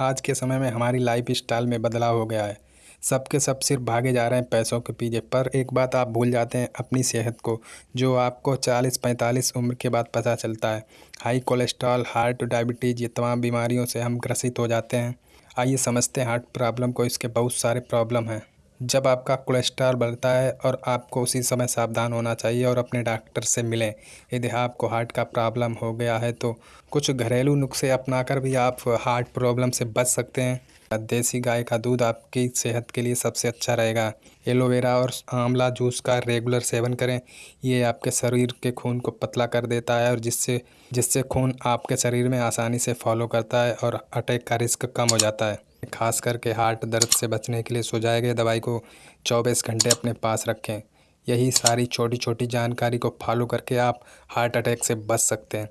आज के समय में हमारी लाइफ स्टाइल में बदलाव हो गया है। सबके सब सिर्फ़ भागे जा रहे हैं पैसों के पीछे। पर एक बात आप भूल जाते हैं अपनी सेहत को, जो आपको चालीस पैंतालीस उम्र के बाद पता चलता है। हाई कोलेस्ट्रॉल हार्ट डायबिटीज़ ये तमाम बीमारियों से हम ग्रसित हो जाते हैं। आइए समझते हैं हार्ट प्रॉब्लम को, इसके बहुत सारे प्रॉब्लम हैं। जब आपका कोलेस्ट्रॉल बढ़ता है और आपको उसी समय सावधान होना चाहिए और अपने डॉक्टर से मिलें। यदि आपको हार्ट का प्रॉब्लम हो गया है तो कुछ घरेलू नुस्खे अपनाकर भी आप हार्ट प्रॉब्लम से बच सकते हैं। देसी गाय का दूध आपकी सेहत के लिए सबसे अच्छा रहेगा। एलोवेरा और आंवला जूस का रेगुलर सेवन करें। ये आपके शरीर के खून को पतला कर देता है और जिससे जिससे खून आपके शरीर में आसानी से फॉलो करता है और अटैक का रिस्क कम हो जाता है। खास करके हार्ट दर्द से बचने के लिए सुझाए गए दवाई को 24 घंटे अपने पास रखें। यही सारी छोटी छोटी जानकारी को फॉलो करके आप हार्ट अटैक से बच सकते हैं।